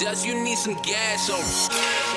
just you need some gas.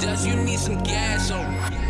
Does you need some gas?